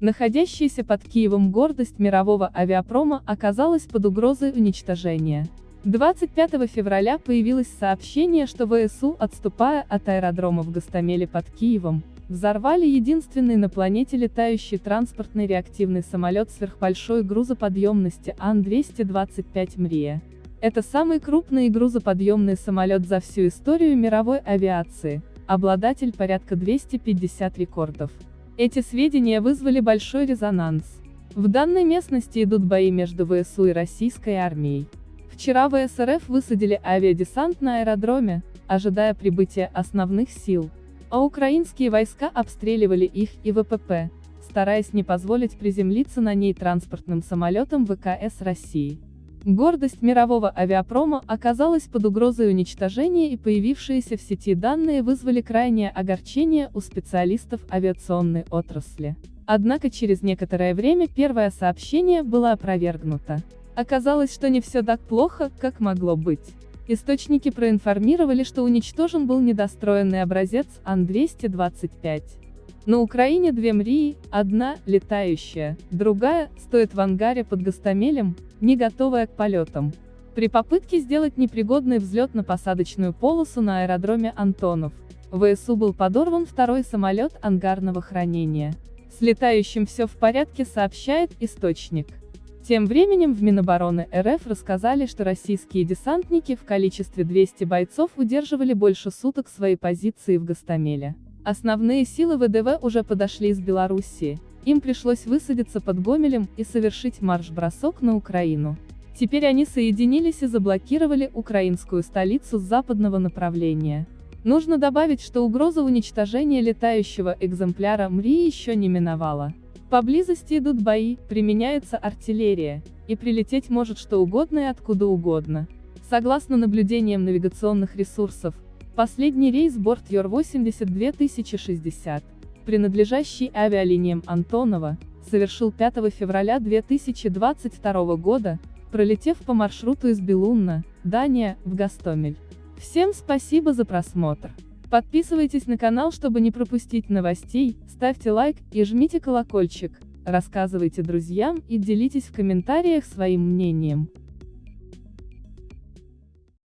Находящаяся под Киевом гордость мирового авиапрома оказалась под угрозой уничтожения. 25 февраля появилось сообщение, что ВСУ, отступая от аэродрома в Гастомеле под Киевом, взорвали единственный на планете летающий транспортный реактивный самолет сверхбольшой грузоподъемности Ан-225 «Мрия». Это самый крупный грузоподъемный самолет за всю историю мировой авиации, обладатель порядка 250 рекордов. Эти сведения вызвали большой резонанс. В данной местности идут бои между ВСУ и российской армией. Вчера ВСРФ высадили авиадесант на аэродроме, ожидая прибытия основных сил, а украинские войска обстреливали их и ВПП, стараясь не позволить приземлиться на ней транспортным самолетам ВКС России. Гордость мирового авиапрома оказалась под угрозой уничтожения и появившиеся в сети данные вызвали крайнее огорчение у специалистов авиационной отрасли. Однако через некоторое время первое сообщение было опровергнуто. Оказалось, что не все так плохо, как могло быть. Источники проинформировали, что уничтожен был недостроенный образец Ан-225. На Украине две МРИИ, одна, летающая, другая, стоит в ангаре под Гастомелем, не готовая к полетам. При попытке сделать непригодный взлет на посадочную полосу на аэродроме Антонов, ВСУ был подорван второй самолет ангарного хранения. С летающим все в порядке сообщает источник. Тем временем в Минобороны РФ рассказали, что российские десантники в количестве 200 бойцов удерживали больше суток свои позиции в Гастомеле. Основные силы ВДВ уже подошли из Белоруссии, им пришлось высадиться под Гомелем и совершить марш-бросок на Украину. Теперь они соединились и заблокировали украинскую столицу с западного направления. Нужно добавить, что угроза уничтожения летающего экземпляра МРИ еще не миновала. Поблизости идут бои, применяется артиллерия, и прилететь может что угодно и откуда угодно. Согласно наблюдениям навигационных ресурсов, последний рейс борт Йор-80 2060, принадлежащий авиалиниям Антонова, совершил 5 февраля 2022 года, пролетев по маршруту из Белунна, Дания, в Гастомель. Всем спасибо за просмотр. Подписывайтесь на канал, чтобы не пропустить новостей, ставьте лайк и жмите колокольчик, рассказывайте друзьям и делитесь в комментариях своим мнением.